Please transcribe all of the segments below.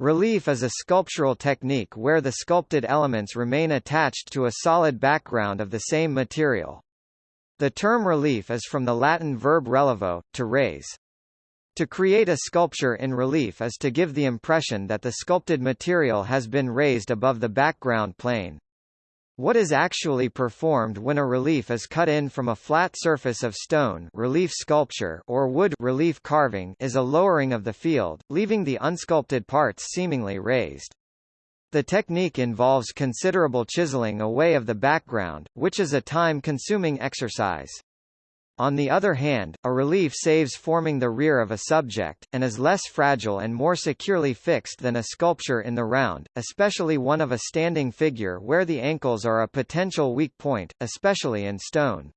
Relief is a sculptural technique where the sculpted elements remain attached to a solid background of the same material. The term relief is from the Latin verb relevo, to raise. To create a sculpture in relief is to give the impression that the sculpted material has been raised above the background plane. What is actually performed when a relief is cut in from a flat surface of stone relief sculpture or wood relief carving is a lowering of the field, leaving the unsculpted parts seemingly raised. The technique involves considerable chiseling away of the background, which is a time-consuming exercise. On the other hand, a relief saves forming the rear of a subject, and is less fragile and more securely fixed than a sculpture in the round, especially one of a standing figure where the ankles are a potential weak point, especially in stone.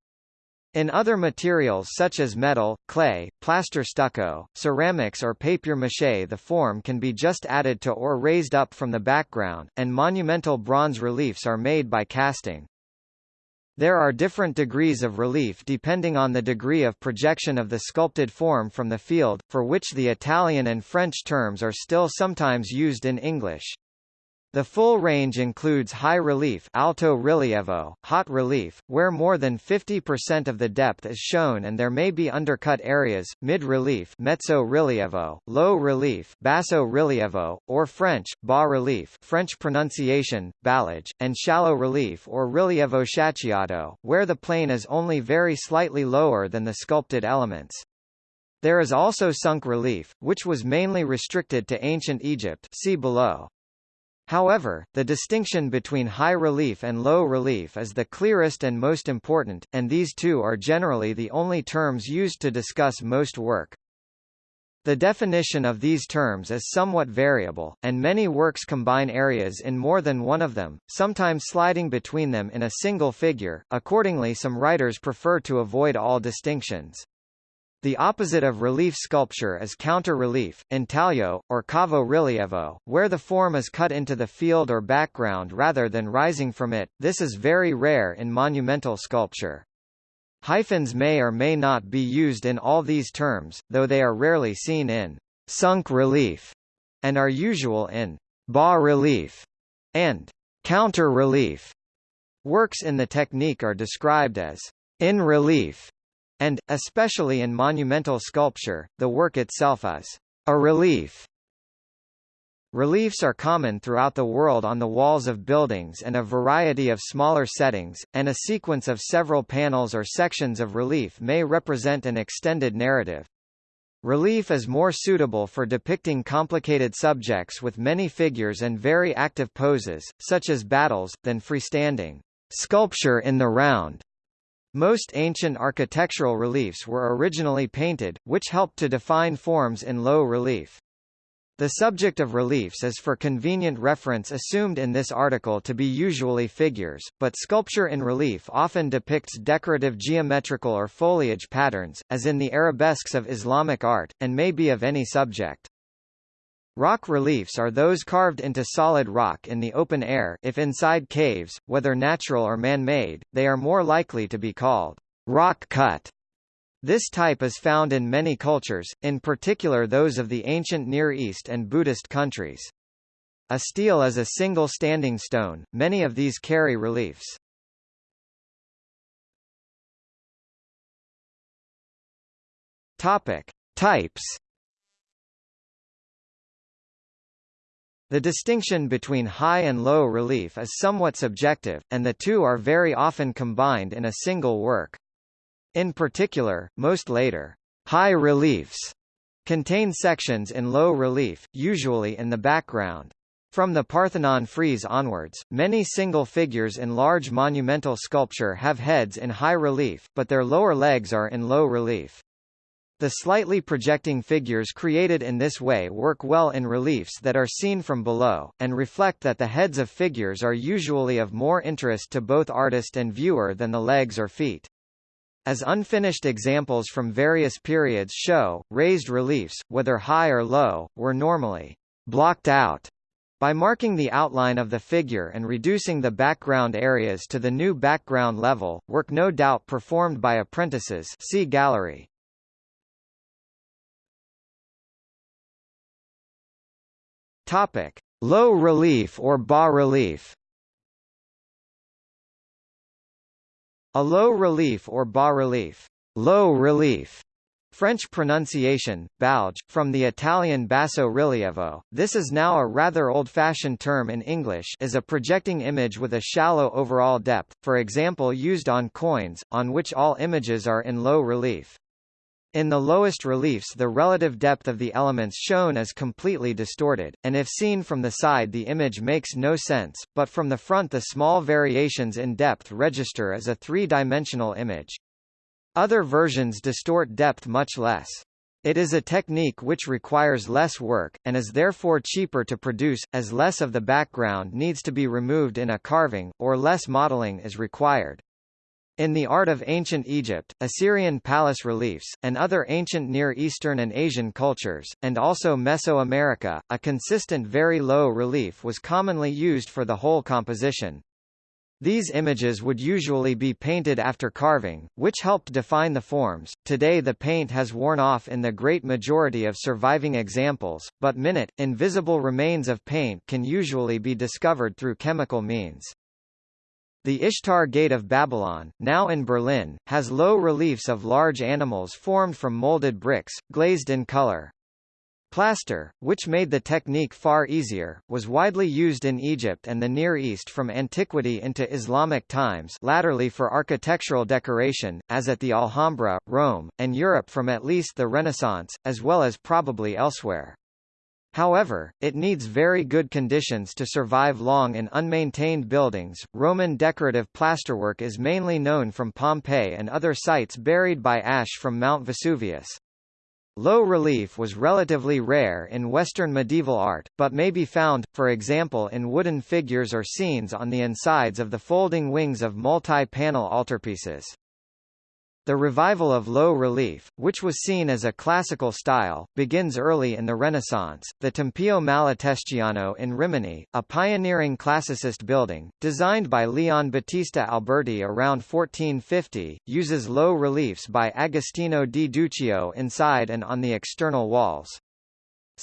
In other materials such as metal, clay, plaster stucco, ceramics or papier-mâché the form can be just added to or raised up from the background, and monumental bronze reliefs are made by casting. There are different degrees of relief depending on the degree of projection of the sculpted form from the field, for which the Italian and French terms are still sometimes used in English. The full range includes high relief alto rilievo, haut relief, where more than 50% of the depth is shown and there may be undercut areas, mid relief mezzo rilievo, low relief basso rilievo, or French, bas relief French pronunciation, ballage, and shallow relief or rilievo schiacciato, where the plane is only very slightly lower than the sculpted elements. There is also sunk relief, which was mainly restricted to ancient Egypt see below. However, the distinction between high relief and low relief is the clearest and most important, and these two are generally the only terms used to discuss most work. The definition of these terms is somewhat variable, and many works combine areas in more than one of them, sometimes sliding between them in a single figure, accordingly some writers prefer to avoid all distinctions. The opposite of relief sculpture is counter-relief, intaglio, or cavo rilievo, where the form is cut into the field or background rather than rising from it. This is very rare in monumental sculpture. Hyphens may or may not be used in all these terms, though they are rarely seen in sunk relief and are usual in bas relief and counter relief. Works in the technique are described as in relief and, especially in monumental sculpture, the work itself is a relief. Reliefs are common throughout the world on the walls of buildings and a variety of smaller settings, and a sequence of several panels or sections of relief may represent an extended narrative. Relief is more suitable for depicting complicated subjects with many figures and very active poses, such as battles, than freestanding sculpture in the round. Most ancient architectural reliefs were originally painted, which helped to define forms in low relief. The subject of reliefs is for convenient reference assumed in this article to be usually figures, but sculpture in relief often depicts decorative geometrical or foliage patterns, as in the arabesques of Islamic art, and may be of any subject. Rock reliefs are those carved into solid rock in the open air if inside caves, whether natural or man-made, they are more likely to be called rock cut. This type is found in many cultures, in particular those of the ancient Near East and Buddhist countries. A stele is a single standing stone, many of these carry reliefs. Topic. Types The distinction between high and low relief is somewhat subjective, and the two are very often combined in a single work. In particular, most later high reliefs contain sections in low relief, usually in the background. From the Parthenon frieze onwards, many single figures in large monumental sculpture have heads in high relief, but their lower legs are in low relief. The slightly projecting figures created in this way work well in reliefs that are seen from below, and reflect that the heads of figures are usually of more interest to both artist and viewer than the legs or feet. As unfinished examples from various periods show, raised reliefs, whether high or low, were normally blocked out by marking the outline of the figure and reducing the background areas to the new background level, work no doubt performed by apprentices see gallery. Topic: Low relief or bas relief. A low relief or bas relief, low relief French pronunciation, bauge, from the Italian basso rilievo, this is now a rather old-fashioned term in English is a projecting image with a shallow overall depth, for example used on coins, on which all images are in low relief. In the lowest reliefs the relative depth of the elements shown is completely distorted, and if seen from the side the image makes no sense, but from the front the small variations in depth register as a three-dimensional image. Other versions distort depth much less. It is a technique which requires less work, and is therefore cheaper to produce, as less of the background needs to be removed in a carving, or less modeling is required. In the art of ancient Egypt, Assyrian palace reliefs, and other ancient Near Eastern and Asian cultures, and also Mesoamerica, a consistent very low relief was commonly used for the whole composition. These images would usually be painted after carving, which helped define the forms. Today the paint has worn off in the great majority of surviving examples, but minute, invisible remains of paint can usually be discovered through chemical means. The Ishtar Gate of Babylon, now in Berlin, has low reliefs of large animals formed from molded bricks, glazed in color. Plaster, which made the technique far easier, was widely used in Egypt and the Near East from antiquity into Islamic times latterly for architectural decoration, as at the Alhambra, Rome, and Europe from at least the Renaissance, as well as probably elsewhere. However, it needs very good conditions to survive long in unmaintained buildings. Roman decorative plasterwork is mainly known from Pompeii and other sites buried by ash from Mount Vesuvius. Low relief was relatively rare in Western medieval art, but may be found, for example in wooden figures or scenes on the insides of the folding wings of multi-panel altarpieces. The revival of low relief, which was seen as a classical style, begins early in the Renaissance. The Tempio Malatestiano in Rimini, a pioneering classicist building, designed by Leon Battista Alberti around 1450, uses low reliefs by Agostino di Duccio inside and on the external walls.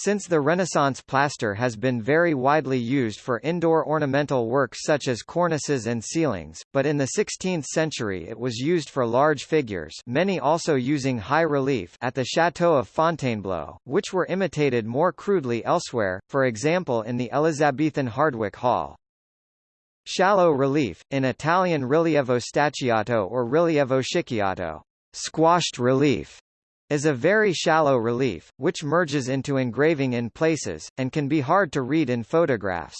Since the Renaissance plaster has been very widely used for indoor ornamental works such as cornices and ceilings, but in the 16th century it was used for large figures many also using high relief at the Château of Fontainebleau, which were imitated more crudely elsewhere, for example in the Elizabethan Hardwick Hall. Shallow relief, in Italian rilievo stiacciato or rilievo schiacciato, squashed relief, is a very shallow relief, which merges into engraving in places, and can be hard to read in photographs.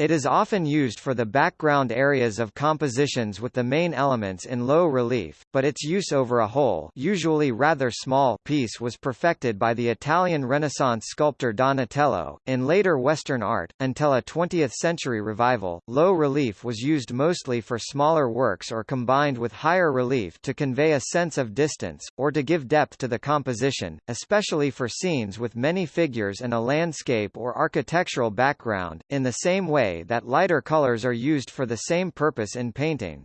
It is often used for the background areas of compositions with the main elements in low relief, but its use over a whole usually rather small piece was perfected by the Italian Renaissance sculptor Donatello. In later Western art, until a 20th-century revival, low relief was used mostly for smaller works or combined with higher relief to convey a sense of distance, or to give depth to the composition, especially for scenes with many figures and a landscape or architectural background, in the same way way that lighter colors are used for the same purpose in painting.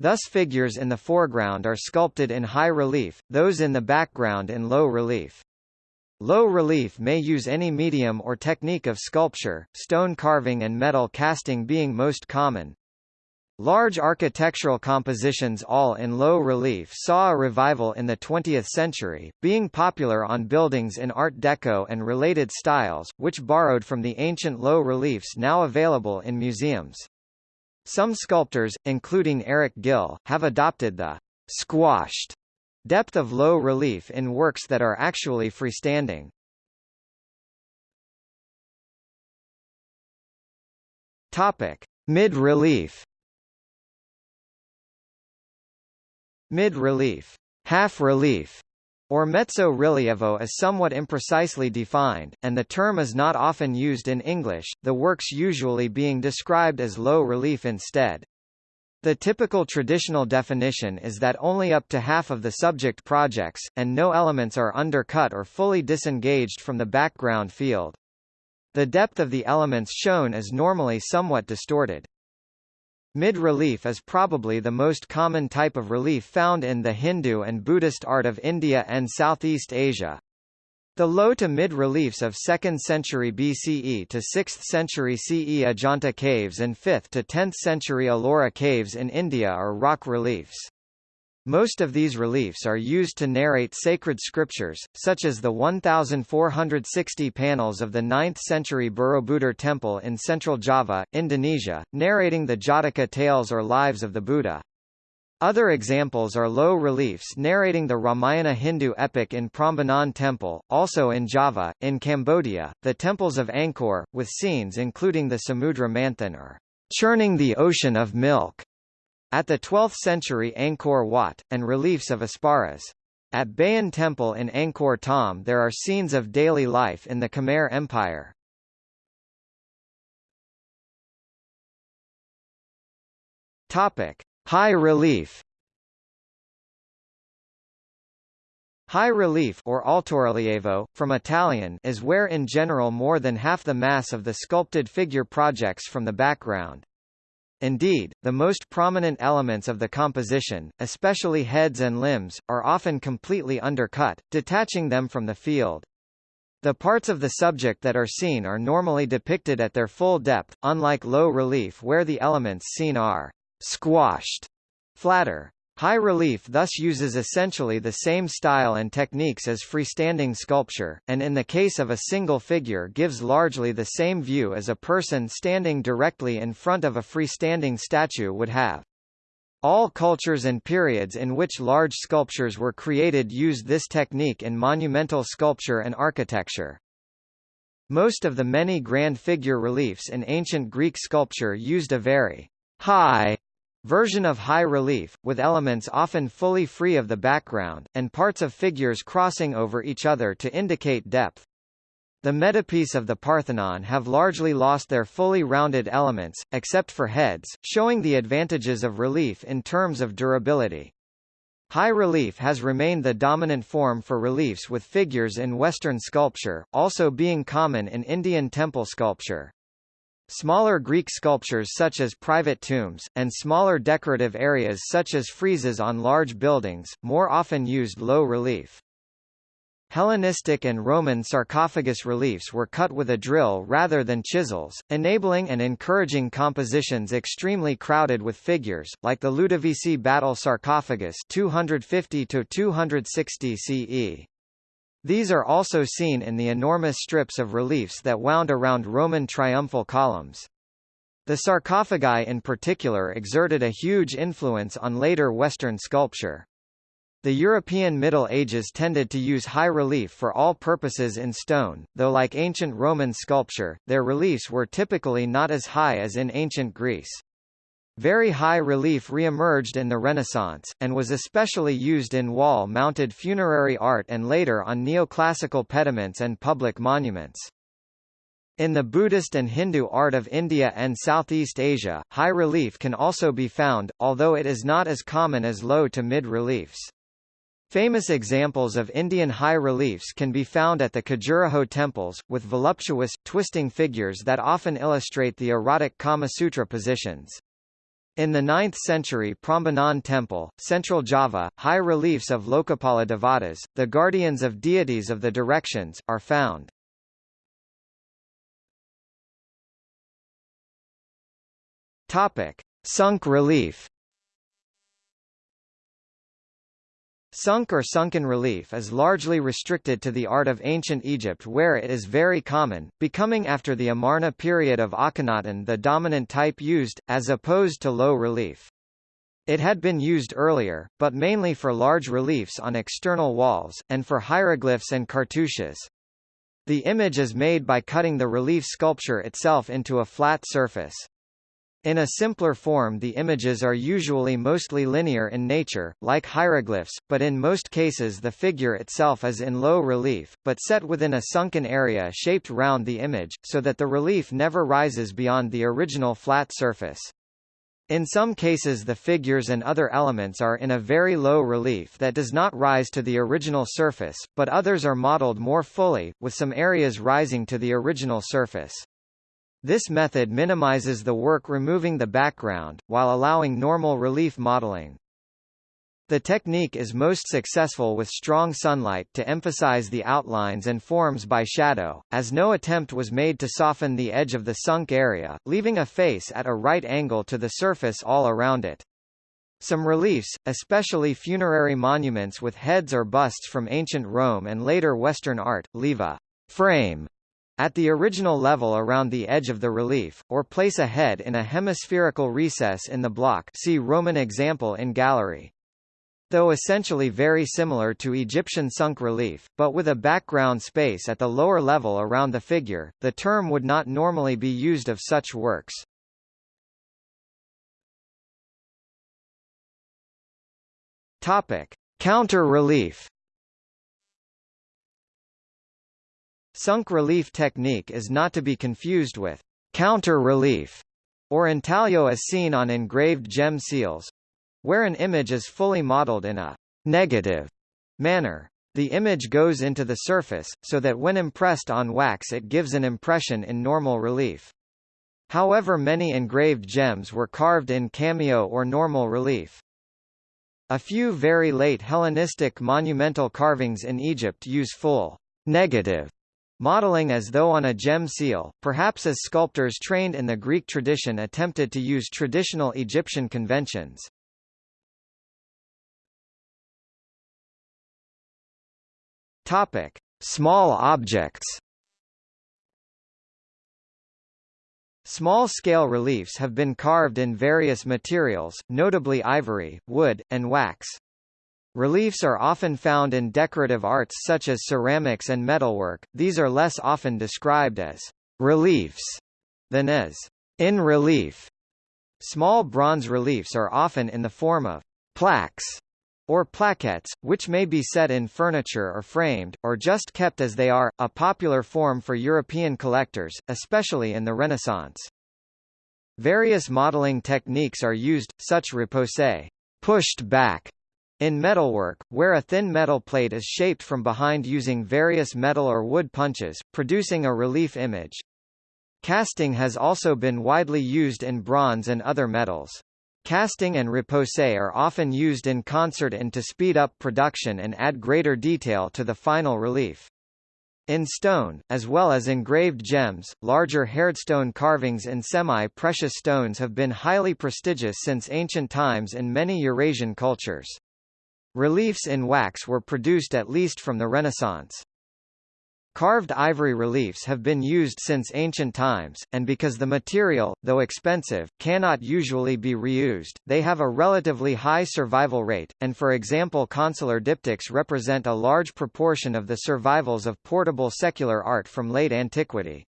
Thus figures in the foreground are sculpted in high relief, those in the background in low relief. Low relief may use any medium or technique of sculpture, stone carving and metal casting being most common. Large architectural compositions all in low relief saw a revival in the 20th century, being popular on buildings in Art Deco and related styles, which borrowed from the ancient low reliefs now available in museums. Some sculptors, including Eric Gill, have adopted the squashed depth of low relief in works that are actually freestanding. Topic: Mid-relief Mid-relief, half-relief, or mezzo rilievo is somewhat imprecisely defined, and the term is not often used in English, the works usually being described as low relief instead. The typical traditional definition is that only up to half of the subject projects, and no elements are undercut or fully disengaged from the background field. The depth of the elements shown is normally somewhat distorted. Mid-relief is probably the most common type of relief found in the Hindu and Buddhist art of India and Southeast Asia. The low to mid-reliefs of 2nd century BCE to 6th century CE Ajanta caves and 5th to 10th century Ellora caves in India are rock reliefs. Most of these reliefs are used to narrate sacred scriptures, such as the 1,460 panels of the 9th-century Borobudur temple in central Java, Indonesia, narrating the Jataka tales or lives of the Buddha. Other examples are low reliefs narrating the Ramayana Hindu epic in Prambanan Temple, also in Java, in Cambodia, the temples of Angkor, with scenes including the Samudra Manthan or churning the ocean of milk, at the 12th century Angkor Wat, and reliefs of Apsaras. At Bayon Temple in Angkor Thom there are scenes of daily life in the Khmer Empire. Topic. High relief High relief or altorilievo, from Italian is where in general more than half the mass of the sculpted figure projects from the background. Indeed, the most prominent elements of the composition, especially heads and limbs, are often completely undercut, detaching them from the field. The parts of the subject that are seen are normally depicted at their full depth, unlike low relief where the elements seen are squashed, flatter. High relief thus uses essentially the same style and techniques as freestanding sculpture, and in the case of a single figure gives largely the same view as a person standing directly in front of a freestanding statue would have. All cultures and periods in which large sculptures were created used this technique in monumental sculpture and architecture. Most of the many grand figure reliefs in ancient Greek sculpture used a very high version of high relief, with elements often fully free of the background, and parts of figures crossing over each other to indicate depth. The metopes of the Parthenon have largely lost their fully rounded elements, except for heads, showing the advantages of relief in terms of durability. High relief has remained the dominant form for reliefs with figures in Western sculpture, also being common in Indian temple sculpture. Smaller Greek sculptures such as private tombs, and smaller decorative areas such as friezes on large buildings, more often used low relief. Hellenistic and Roman sarcophagus reliefs were cut with a drill rather than chisels, enabling and encouraging compositions extremely crowded with figures, like the Ludovisi battle sarcophagus 250 260 CE. These are also seen in the enormous strips of reliefs that wound around Roman triumphal columns. The sarcophagi in particular exerted a huge influence on later Western sculpture. The European Middle Ages tended to use high relief for all purposes in stone, though like ancient Roman sculpture, their reliefs were typically not as high as in ancient Greece. Very high relief re-emerged in the Renaissance, and was especially used in wall-mounted funerary art and later on neoclassical pediments and public monuments. In the Buddhist and Hindu art of India and Southeast Asia, high relief can also be found, although it is not as common as low to mid reliefs. Famous examples of Indian high reliefs can be found at the Khajuraho temples, with voluptuous, twisting figures that often illustrate the erotic Kama Sutra positions. In the 9th century Prambanan temple, central Java, high reliefs of Lokapala Devatas, the guardians of deities of the directions, are found. Topic. Sunk relief Sunk or sunken relief is largely restricted to the art of ancient Egypt where it is very common, becoming after the Amarna period of Akhenaten the dominant type used, as opposed to low relief. It had been used earlier, but mainly for large reliefs on external walls, and for hieroglyphs and cartouches. The image is made by cutting the relief sculpture itself into a flat surface. In a simpler form the images are usually mostly linear in nature, like hieroglyphs, but in most cases the figure itself is in low relief, but set within a sunken area shaped round the image, so that the relief never rises beyond the original flat surface. In some cases the figures and other elements are in a very low relief that does not rise to the original surface, but others are modeled more fully, with some areas rising to the original surface. This method minimizes the work removing the background, while allowing normal relief modeling. The technique is most successful with strong sunlight to emphasize the outlines and forms by shadow, as no attempt was made to soften the edge of the sunk area, leaving a face at a right angle to the surface all around it. Some reliefs, especially funerary monuments with heads or busts from ancient Rome and later Western art, leave a frame at the original level around the edge of the relief, or place a head in a hemispherical recess in the block see Roman example in gallery though essentially very similar to Egyptian sunk relief, but with a background space at the lower level around the figure, the term would not normally be used of such works. Topic: Counter-relief. Sunk relief technique is not to be confused with counter-relief or intaglio as seen on engraved gem seals, where an image is fully modeled in a negative manner. The image goes into the surface, so that when impressed on wax it gives an impression in normal relief. However many engraved gems were carved in cameo or normal relief. A few very late Hellenistic monumental carvings in Egypt use full negative modeling as though on a gem seal, perhaps as sculptors trained in the Greek tradition attempted to use traditional Egyptian conventions. Topic: Small objects. Small-scale reliefs have been carved in various materials, notably ivory, wood, and wax. Reliefs are often found in decorative arts such as ceramics and metalwork, these are less often described as reliefs than as in relief. Small bronze reliefs are often in the form of plaques or plaquettes, which may be set in furniture or framed, or just kept as they are, a popular form for European collectors, especially in the Renaissance. Various modeling techniques are used, such repoussé pushed back in metalwork, where a thin metal plate is shaped from behind using various metal or wood punches, producing a relief image. Casting has also been widely used in bronze and other metals. Casting and repoussé are often used in concert and to speed up production and add greater detail to the final relief. In stone, as well as engraved gems, larger hardstone carvings in semi-precious stones have been highly prestigious since ancient times in many Eurasian cultures. Reliefs in wax were produced at least from the Renaissance. Carved ivory reliefs have been used since ancient times, and because the material, though expensive, cannot usually be reused, they have a relatively high survival rate, and for example consular diptychs represent a large proportion of the survivals of portable secular art from late antiquity.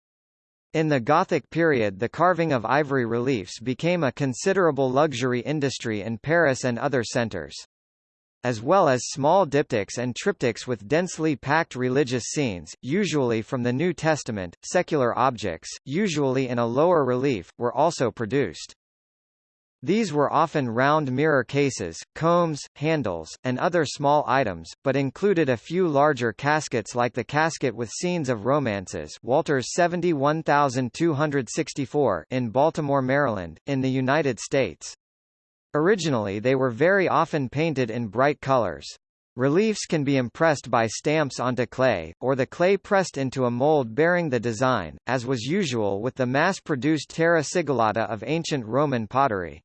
In the Gothic period the carving of ivory reliefs became a considerable luxury industry in Paris and other centres as well as small diptychs and triptychs with densely packed religious scenes, usually from the New Testament. Secular objects, usually in a lower relief, were also produced. These were often round mirror cases, combs, handles, and other small items, but included a few larger caskets like the casket with scenes of romances Walters 71264 in Baltimore, Maryland, in the United States. Originally they were very often painted in bright colors. Reliefs can be impressed by stamps onto clay, or the clay pressed into a mold bearing the design, as was usual with the mass-produced terra sigillata of ancient Roman pottery.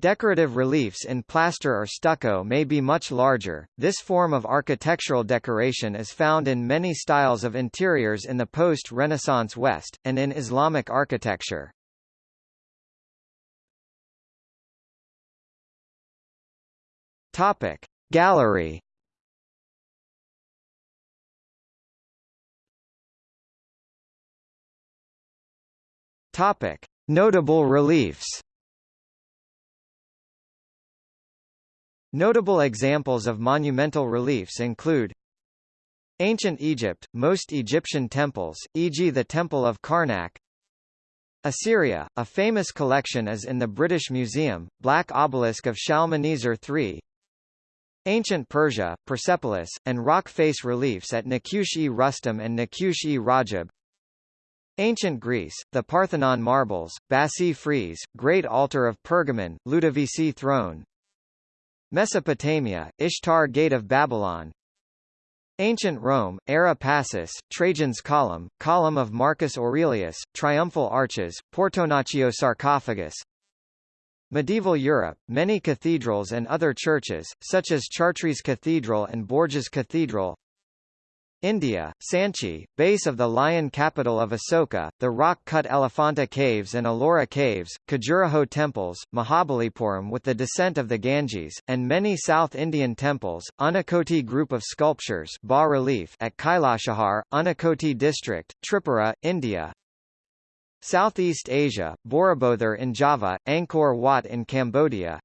Decorative reliefs in plaster or stucco may be much larger. This form of architectural decoration is found in many styles of interiors in the post-Renaissance West, and in Islamic architecture. Topic. Gallery. Topic. Notable reliefs. Notable examples of monumental reliefs include Ancient Egypt, most Egyptian temples, e.g. the Temple of Karnak. Assyria, a famous collection is in the British Museum, Black Obelisk of Shalmaneser III Ancient Persia, Persepolis, and rock face reliefs at Naqsh-e-Rustam and Naqsh-e-Rajab Ancient Greece, the Parthenon marbles, Bassae frieze, Great Altar of Pergamon, Ludovisi throne. Mesopotamia, Ishtar Gate of Babylon. Ancient Rome, Ara Pacis, Trajan's Column, Column of Marcus Aurelius, Triumphal Arches, Portonaccio sarcophagus Medieval Europe, many cathedrals and other churches, such as Chartres Cathedral and Bourges Cathedral. India, Sanchi, base of the lion capital of Asoka, the rock-cut Elephanta Caves and Ellora Caves, Khajuraho temples, Mahabalipuram with the descent of the Ganges, and many South Indian temples, Unakoti group of sculptures bas-relief at Kailashahar, Unakoti district, Tripura, India, Southeast Asia, Borobudur in Java, Angkor Wat in Cambodia,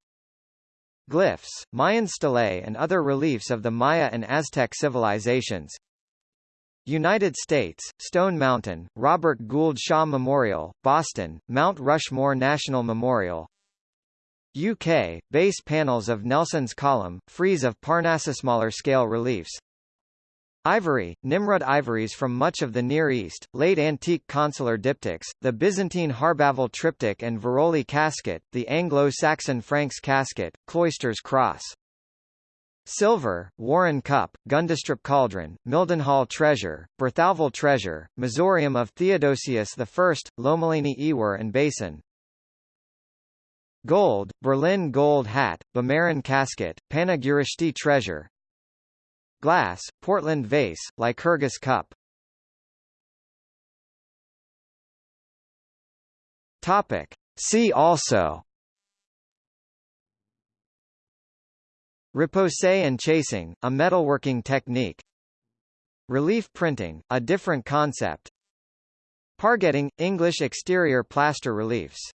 Glyphs, Mayan stelae and other reliefs of the Maya and Aztec civilizations. United States, Stone Mountain, Robert Gould Shaw Memorial, Boston, Mount Rushmore National Memorial. UK, base panels of Nelson's Column, frieze of Parnassus Smaller-scale reliefs Ivory, Nimrud ivories from much of the Near East, late antique consular diptychs, the Byzantine Harbaville triptych and Veroli casket, the Anglo-Saxon Franks casket, Cloisters cross Silver, Warren Cup, Gundestrup Cauldron, Mildenhall Treasure, Berthouville Treasure, Missorium of Theodosius I, Lomellini Ewer and Basin. Gold, Berlin Gold Hat, Bimaran Casket, Panagyurishte Treasure. Glass, Portland Vase, Lycurgus Cup. Topic. See also Repoussé and chasing, a metalworking technique. Relief printing, a different concept. Pargetting, English exterior plaster reliefs